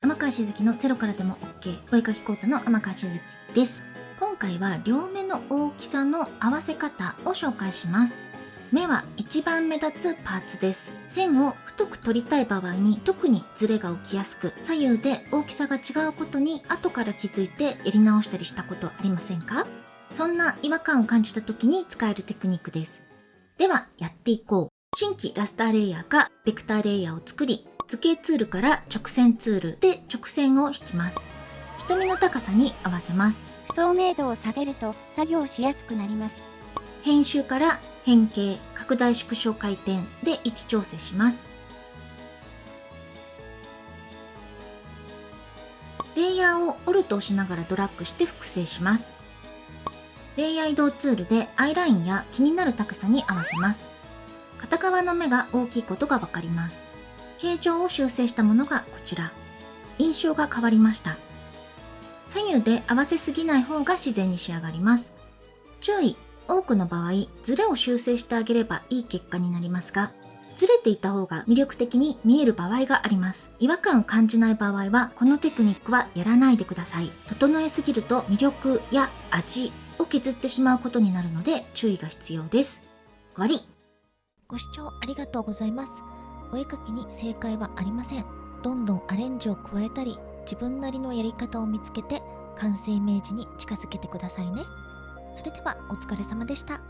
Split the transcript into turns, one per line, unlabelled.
天川しずきのゼロからでも OK お絵かき講座の天川しずきです。今回は両目の大きさの合わせ方を紹介します。目は一番目立つパーツです。線を太く取りたい場合に特にズレが起きやすく左右で大きさが違うことに後から気づいてやり直したりしたことありませんか？そんな違和感を感じた時に使えるテクニックです。ではやっていこう。新規ラスターレイヤーかベクターレイヤーを作り図形ツールから直線ツールで直線を引きます。瞳の高さに合わせます。
不透明度を下げると作業しやすくなります。
編集から変形拡大縮小回転で位置調整します。レイヤーをオルト押しながらドラッグして複製します。レイヤー移動ツールでアイラインや気になる高さに合わせます。片側の目が大きいことがわかります形状を修正したものがこちら。印象が変わりました。左右で合わせすぎない方が自然に仕上がります。注意多くの場合ズレを修正してあげればいい結果になりますがずれていた方が魅力的に見える場合があります。違和感を感じない場合はこのテクニックはやらないでください。整えすぎると魅力や味を削ってしまうことになるので注意が必要です。終わり。ご視聴ありがとうございます。お絵かきに正解はありません。どんどんアレンジを加えたり自分なりのやり方を見つけて完成イメージに近づけてくださいね。それではお疲れ様でした。